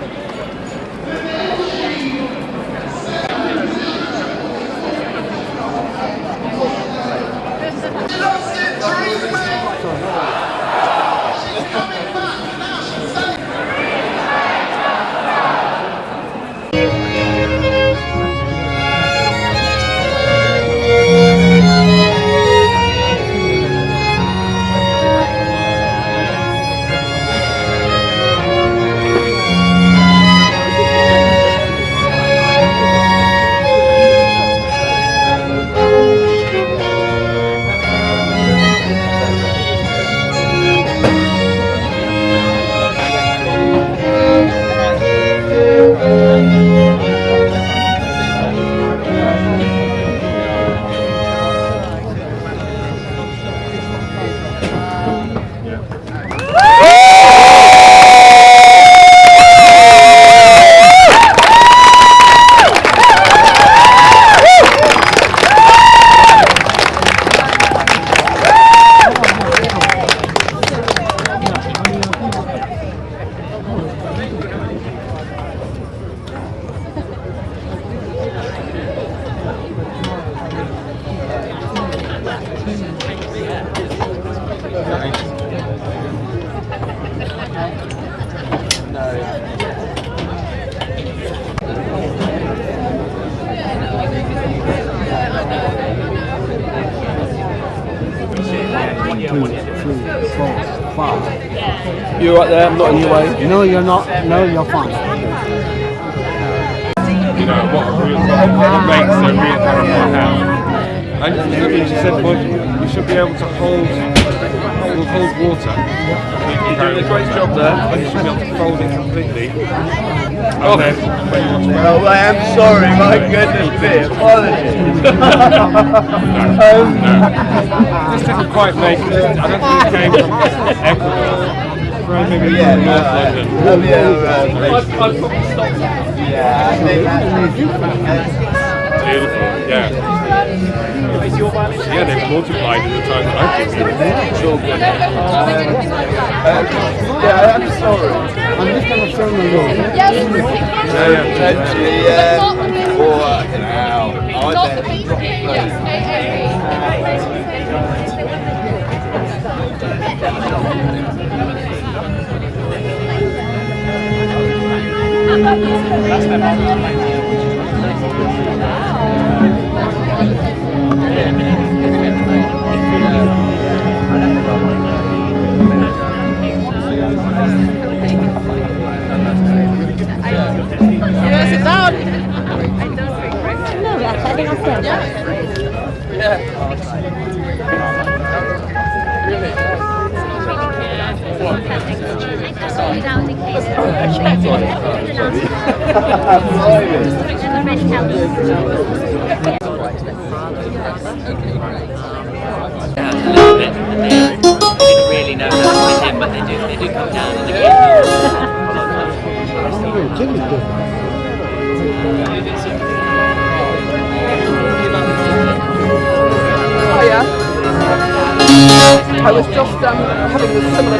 two, not. No, you're fine. you know, what, re- what makes a real marathon happen. And as you said, Mike, you should be able to hold, hold, hold water. You're doing a great job there. And you should be able to fold it completely. And then when you want to Oh, I am sorry, my goodness me, apologies. This didn't quite make it. I don't think it came from Ecuador. Maybe Yeah, from no, North I- London. oh, yeah, right. Yeah, I think that's Beautiful, yeah. Yeah, they've multiplied in the time that I've been here. it's all good. Um, yeah, I'm sorry. I'm just gonna show you. Yeah, yeah. Potentially, yeah. Or, you know, I Not the bet. beach, yes, Yes, it's down. No, we are setting ourselves. Down a little bit, and they didn't really know how to fit but they do, they do come down and they Oh yeah. I was just um, having a similar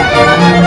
Música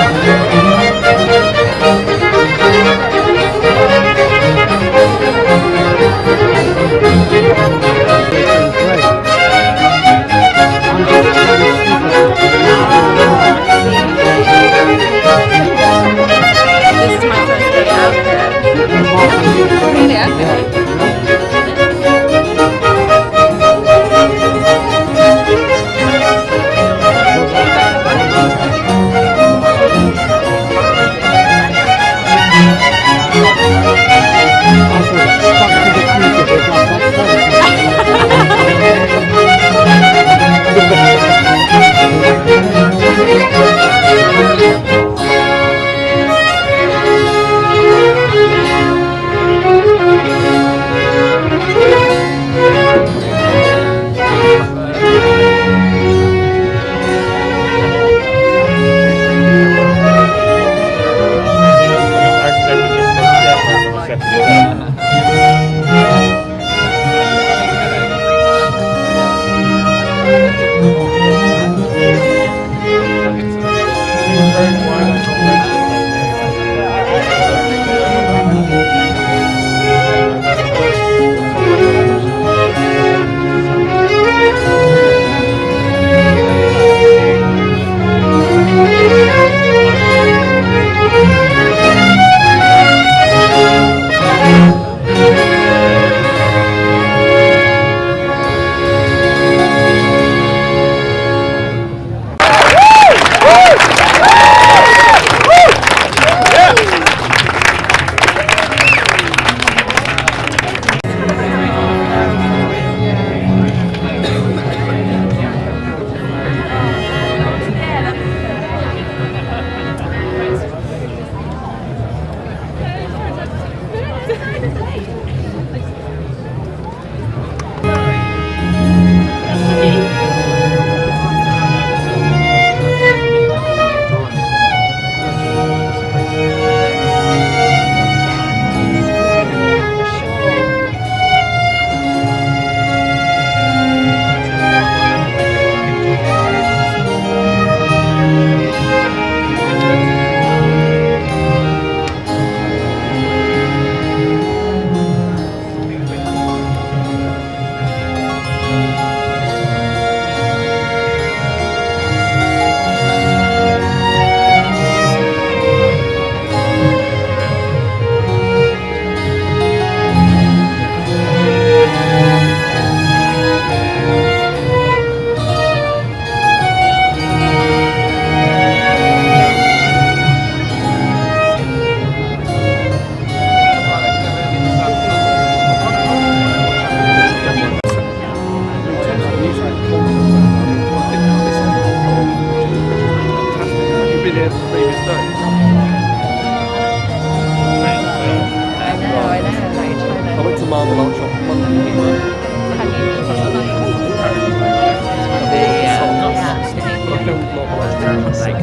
like,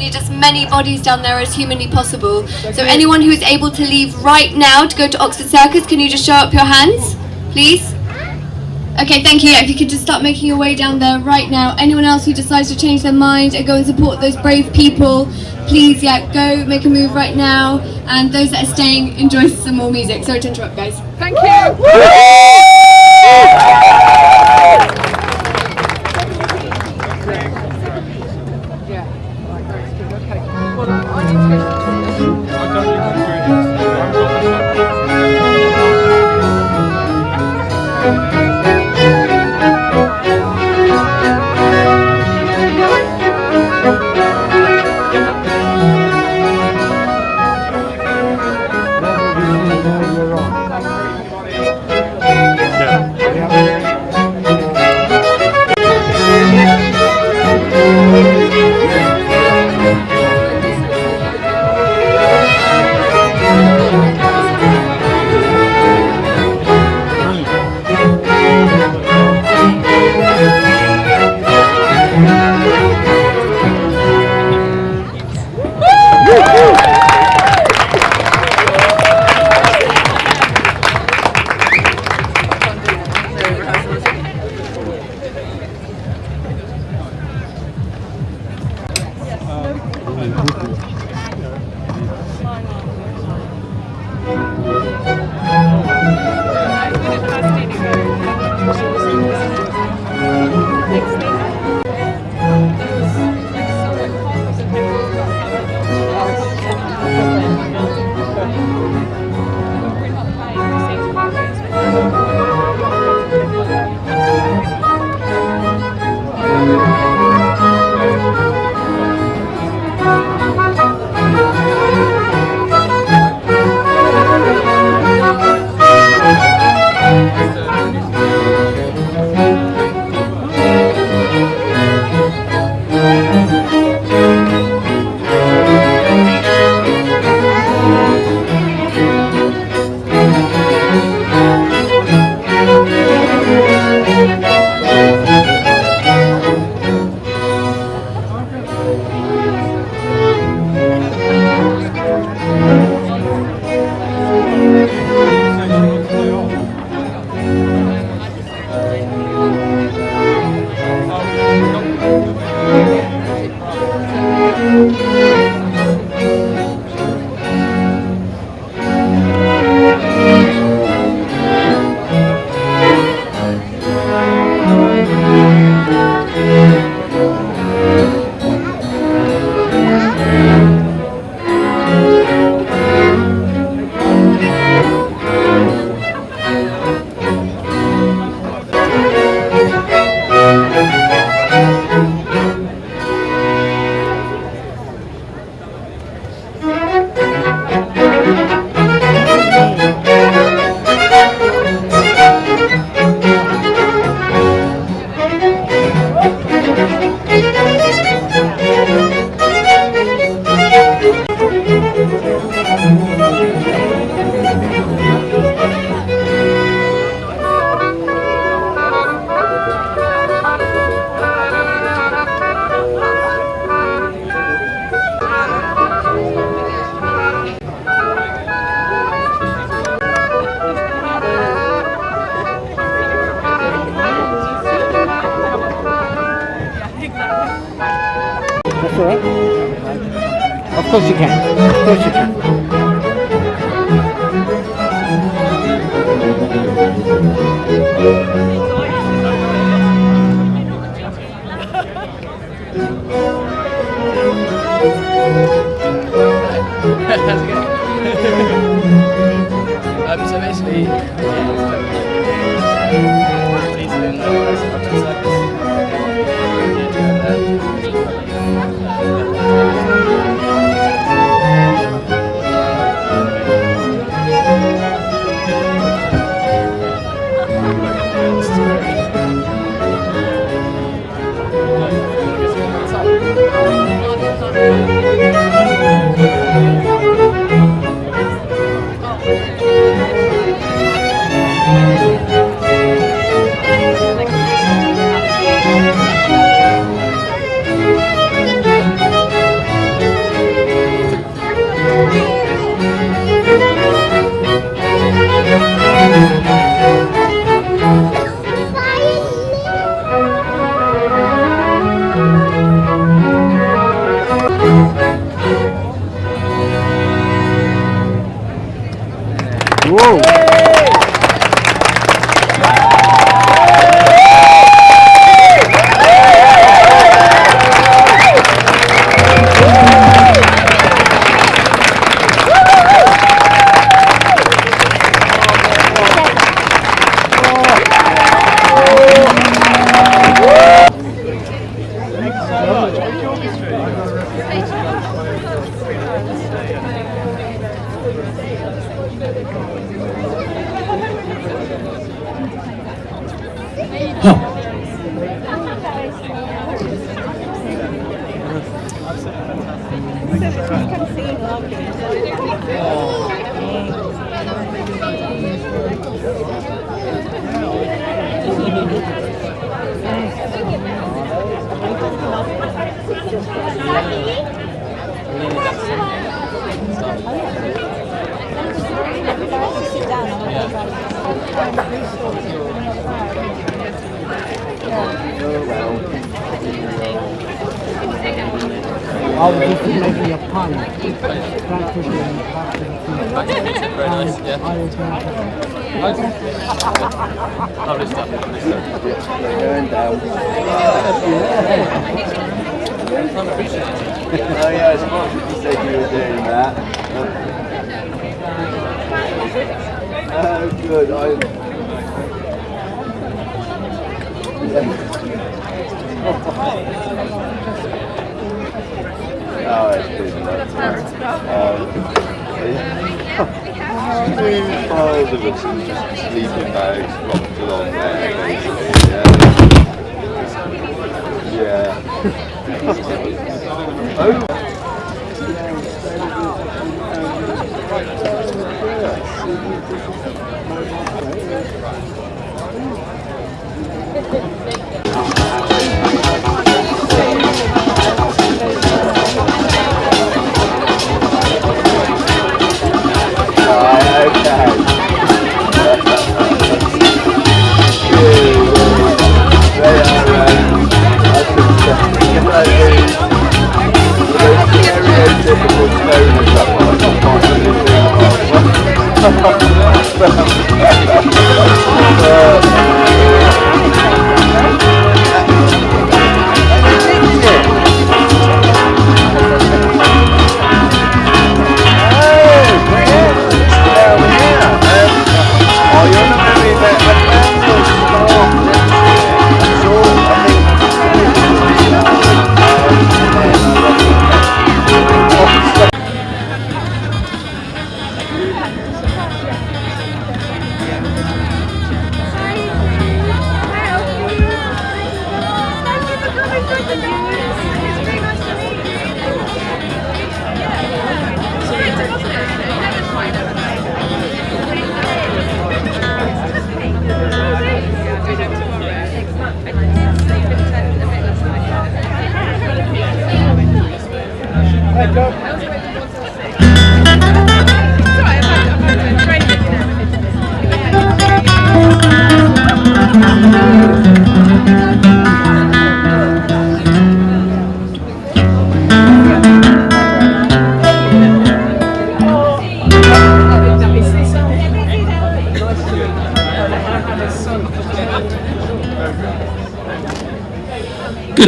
need as many bodies down there as humanly possible. So anyone who is able to leave right now to go to Oxford Circus, can you just show up your hands, please? Okay, thank you. If you could just start making your way down there right now. Anyone else who decides to change their mind and go and support those brave people, please, yeah, go make a move right now. And those that are staying, enjoy some more music. Sorry to interrupt, guys. Thank you. Yeah, right, very good. Okay. Well, I Um, piles of sleeping bags along there, basically. Yeah. Yeah. oh. Gracias. Good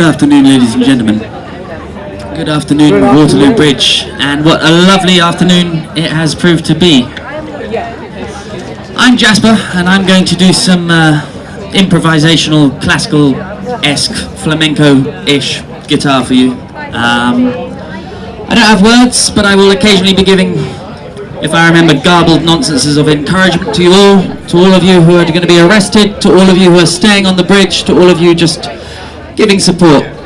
afternoon, ladies and gentlemen. Good afternoon, Waterloo Bridge, and what a lovely afternoon it has proved to be. I'm Jasper, and I'm going to do some uh, improvisational, classical-esque, flamenco-ish guitar for you. Um, I don't have words, but I will occasionally be giving, if I remember, garbled nonsenses of encouragement to you all, to all of you who are going to be arrested, to all of you who are staying on the bridge, to all of you just giving support.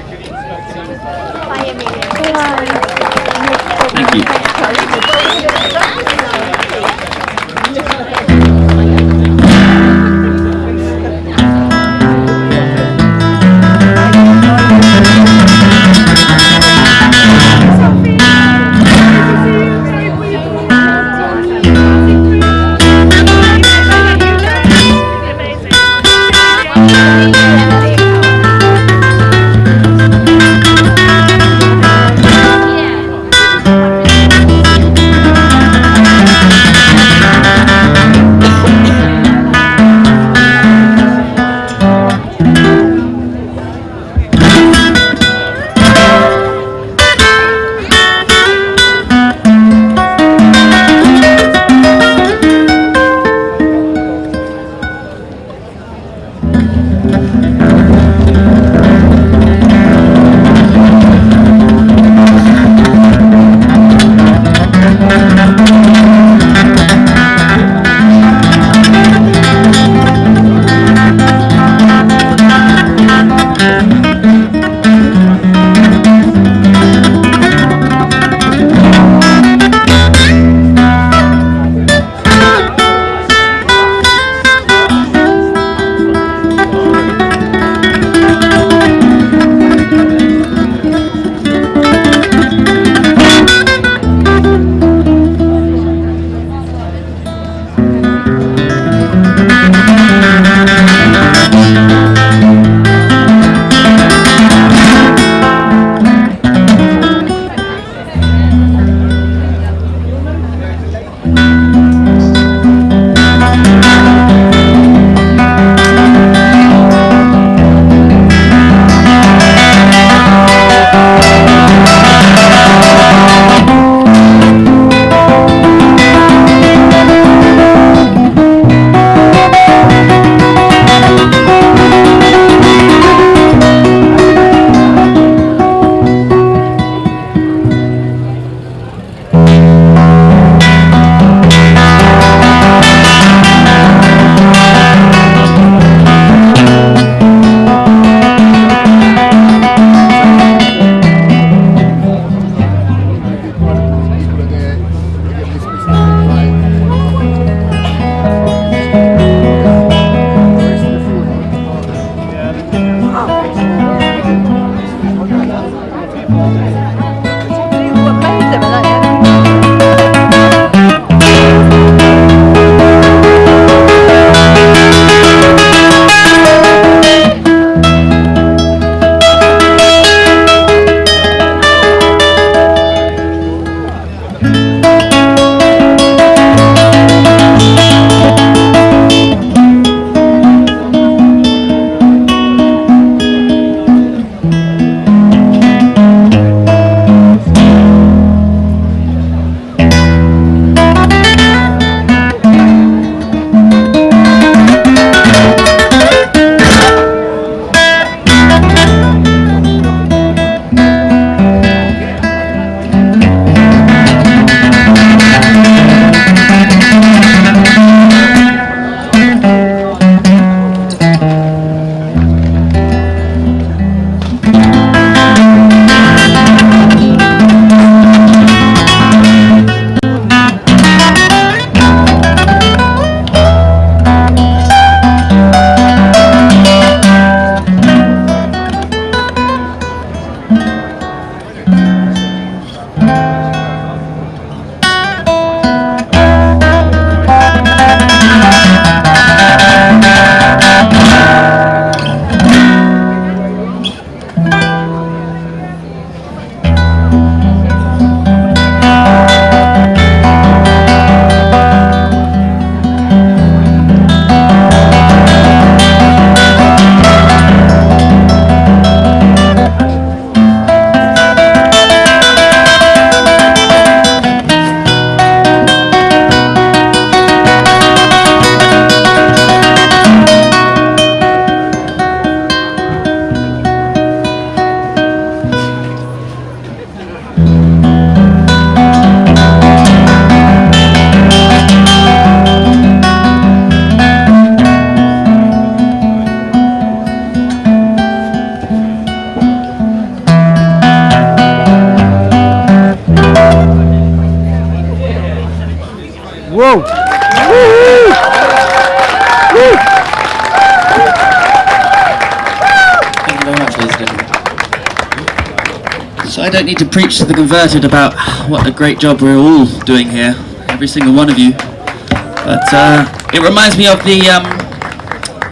Need to preach to the converted about what a great job we're all doing here, every single one of you. But uh, it reminds me of the um,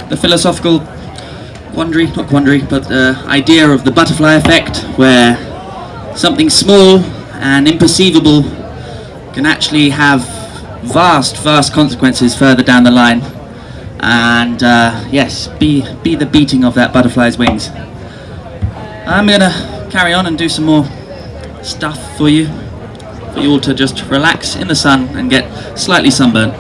the philosophical quandary, not quandary, but uh, idea of the butterfly effect, where something small and imperceivable can actually have vast, vast consequences further down the line. And uh, yes, be be the beating of that butterfly's wings. I'm gonna carry on and do some more stuff for you, for you all to just relax in the sun and get slightly sunburnt.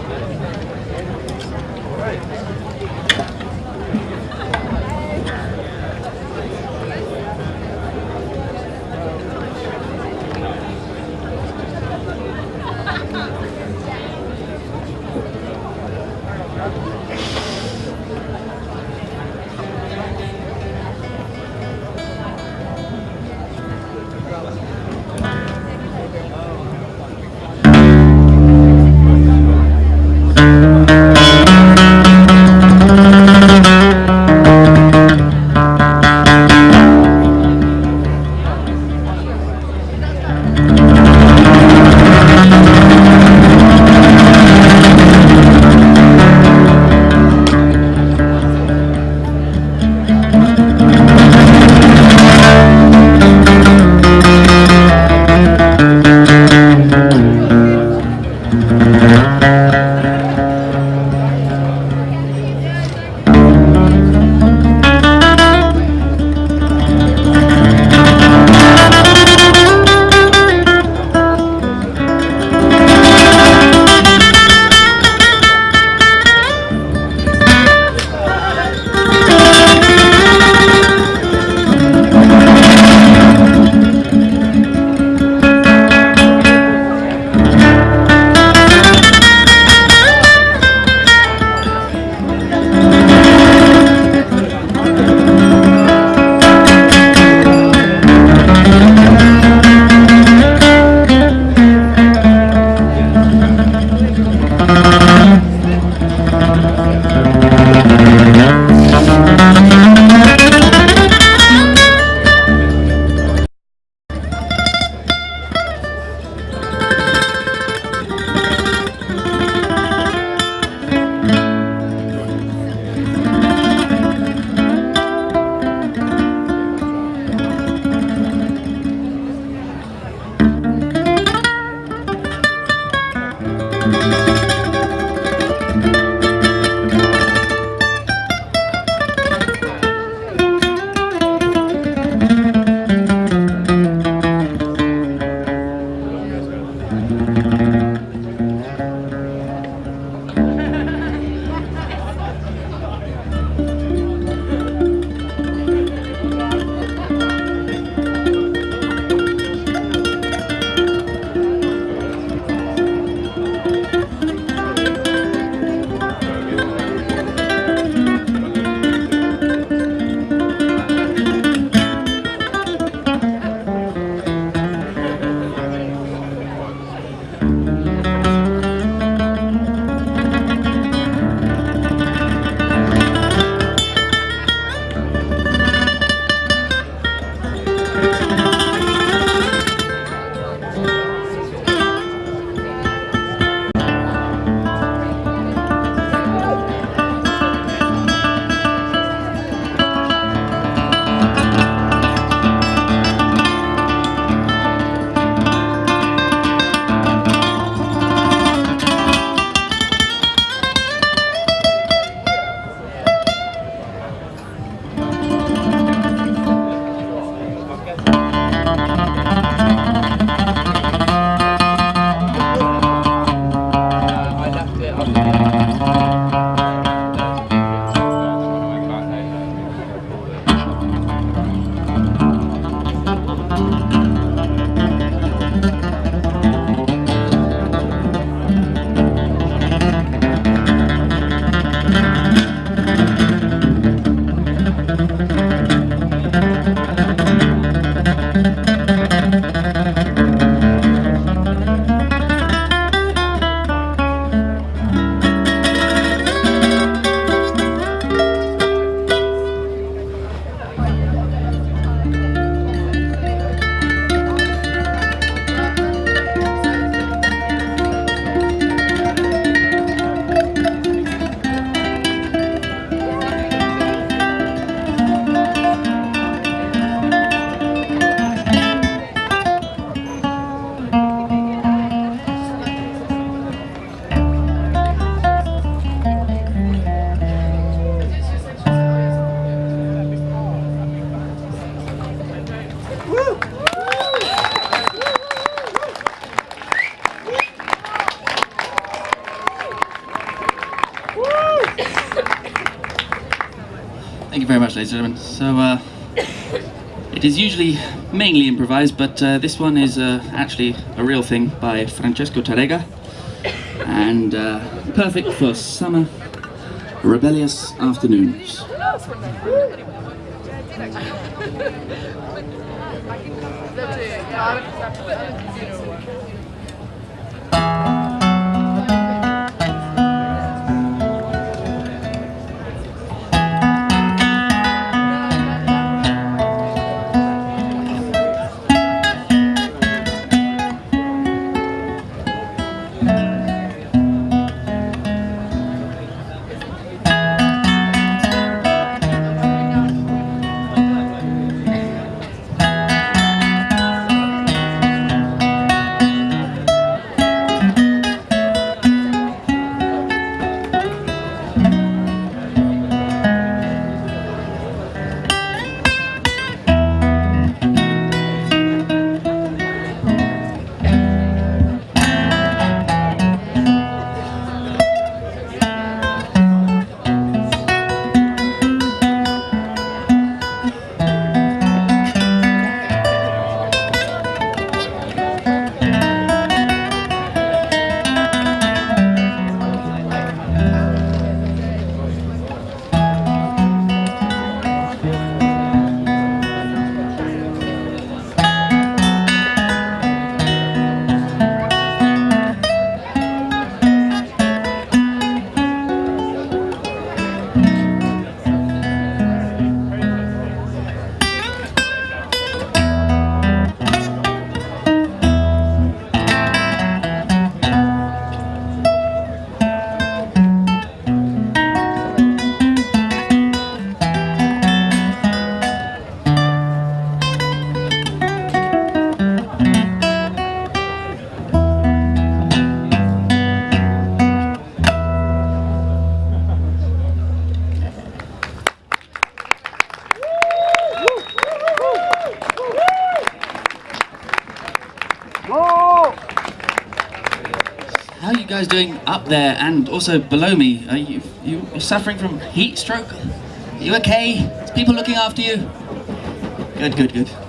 Ladies and gentlemen. So, uh, it is usually mainly improvised, but uh, this one is uh, actually a real thing by Francesco Tarrega, and uh, perfect for summer rebellious afternoons. guys doing up there and also below me? Are you you you suffering from heat stroke? Are you okay? Is people looking after you? Good, good, good.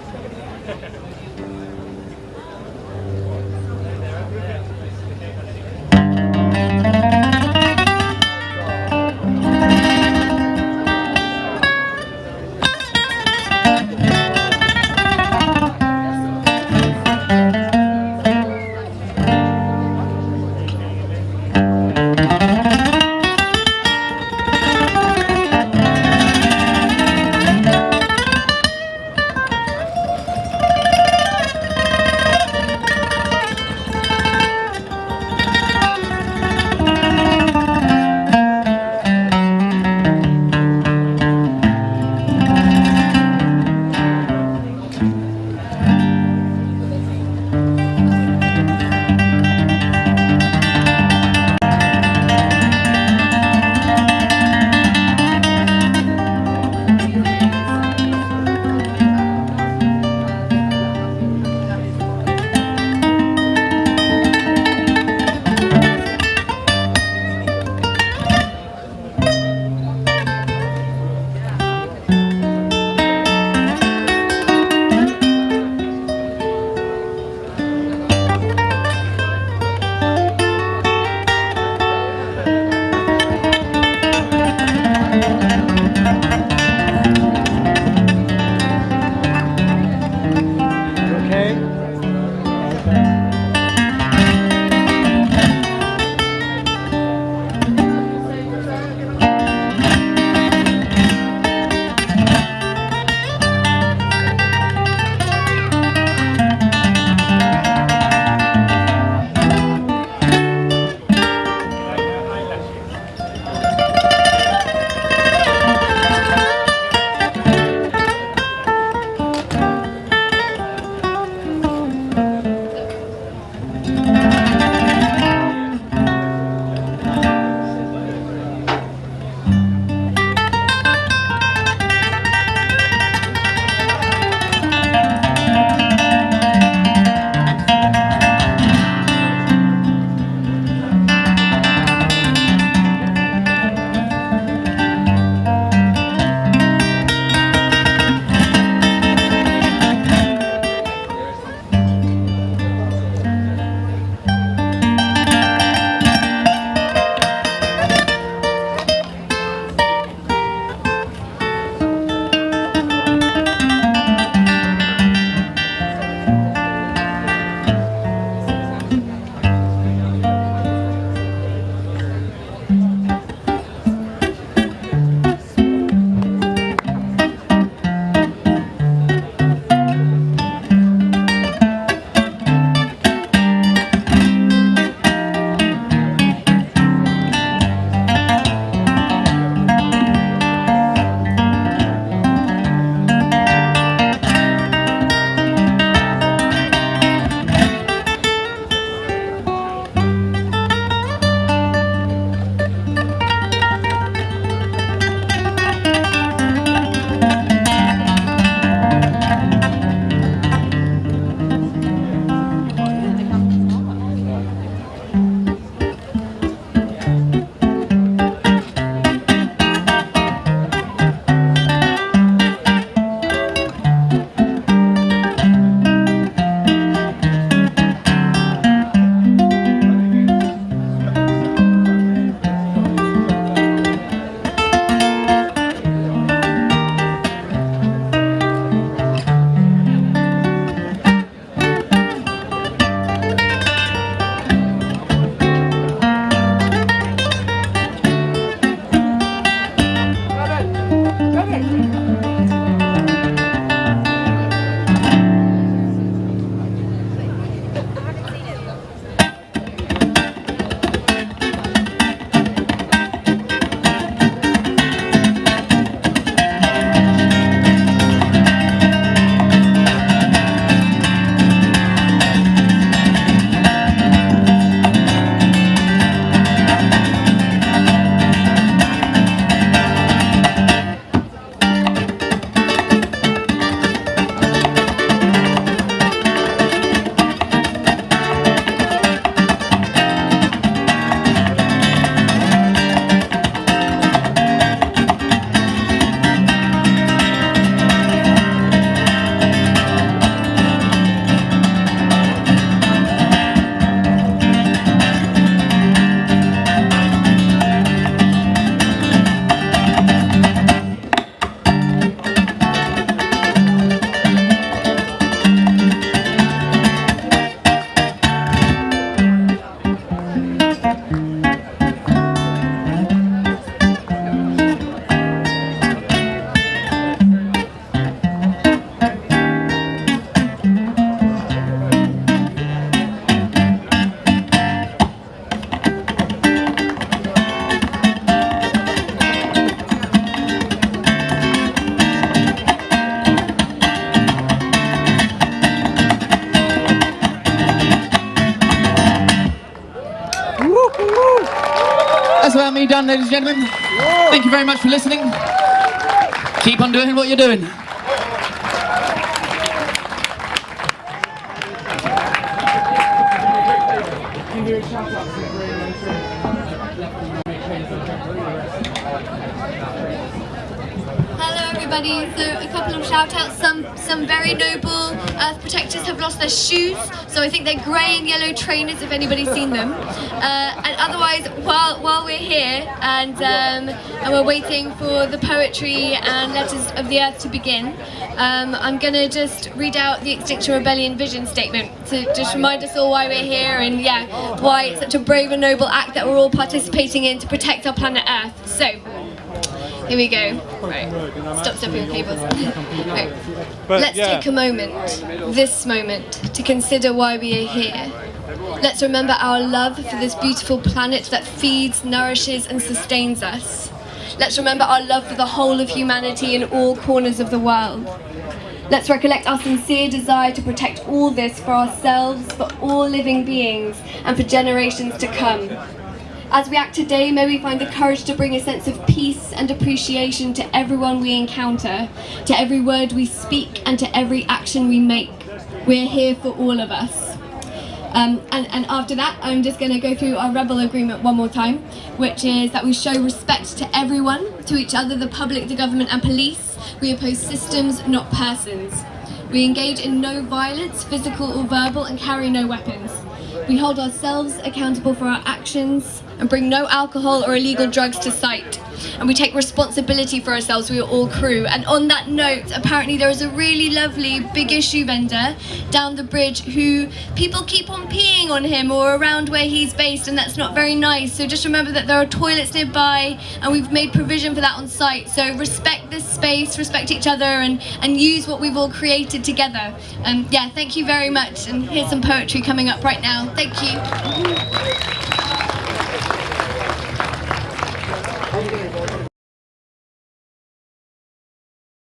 Done, ladies and gentlemen. Thank you very much for listening. Keep on doing what you're doing. Hello everybody, so a couple of shout outs. Some some very noble earth protectors have lost their shoes, so I think they're grey and yellow trainers if anybody's seen them. Uh, and otherwise, while while we're here and um, and we're waiting for the poetry and letters of the earth to begin, um, I'm gonna just read out the Extinction Rebellion vision statement to just remind us all why we're here and yeah, why it's such a brave and noble act that we're all participating in to protect our planet Earth. So. Here we go. Right. Stop stepping on cables. right. Let's yeah. take a moment, this moment, to consider why we are here. Let's remember our love for this beautiful planet that feeds, nourishes, and sustains us. Let's remember our love for the whole of humanity in all corners of the world. Let's recollect our sincere desire to protect all this for ourselves, for all living beings, and for generations to come. As we act today, may we find the courage to bring a sense of peace and appreciation to everyone we encounter, to every word we speak, and to every action we make. We're here for all of us. Um, and, and after that, I'm just going to go through our rebel agreement one more time, which is that we show respect to everyone, to each other, the public, the government, and police. We oppose systems, not persons. We engage in no violence, physical or verbal, and carry no weapons. We hold ourselves accountable for our actions and bring no alcohol or illegal drugs to site. And we take responsibility for ourselves, we are all crew. And on that note, apparently there is a really lovely big issue vendor down the bridge who people keep on peeing on him or around where he's based, and that's not very nice. So just remember that there are toilets nearby, and we've made provision for that on site. So respect this space, respect each other, and, and use what we've all created together. Um, yeah, thank you very much. And here's some poetry coming up right now. Thank you.